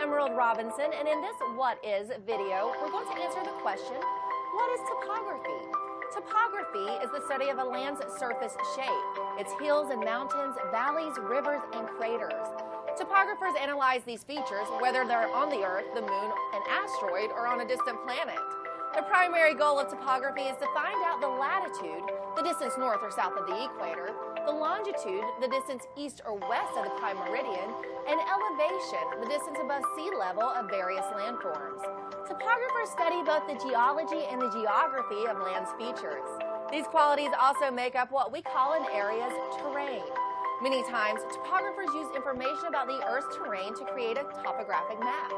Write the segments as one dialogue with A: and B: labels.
A: Harold Robinson, and in this What Is video, we're going to answer the question, what is topography? Topography is the study of a land's surface shape, its hills and mountains, valleys, rivers, and craters. Topographers analyze these features, whether they're on the Earth, the Moon, an asteroid, or on a distant planet. The primary goal of topography is to find out the latitude, the distance north or south of the equator, the longitude, the distance east or west of the prime meridian, elevation, the distance above sea level of various landforms. Topographers study both the geology and the geography of land's features. These qualities also make up what we call an area's terrain. Many times, topographers use information about the Earth's terrain to create a topographic map.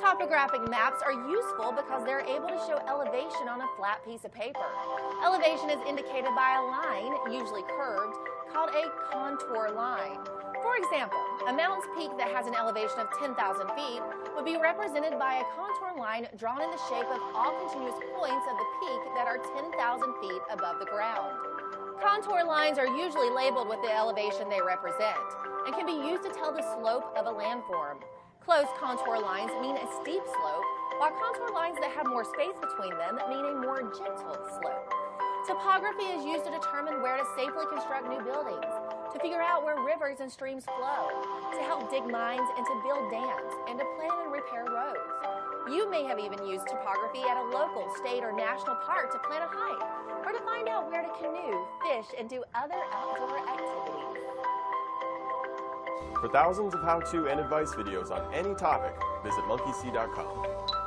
A: Topographic maps are useful because they're able to show elevation on a flat piece of paper. Elevation is indicated by a line, usually curved, called a contour line. For example, a mountain's peak that has an elevation of 10,000 feet would be represented by a contour line drawn in the shape of all continuous points of the peak that are 10,000 feet above the ground. Contour lines are usually labeled with the elevation they represent and can be used to tell the slope of a landform. Closed contour lines mean a steep slope, while contour lines that have more space between them mean a more gentle slope. Topography is used to determine where to safely construct new buildings, to figure out where rivers and streams flow, to help dig mines and to build dams, and to plan and repair roads. You may have even used topography at a local, state, or national park to plan a hike, or to find out where to canoe, fish, and do other outdoor activities.
B: For thousands of how-to and advice videos on any topic, visit monkeysee.com.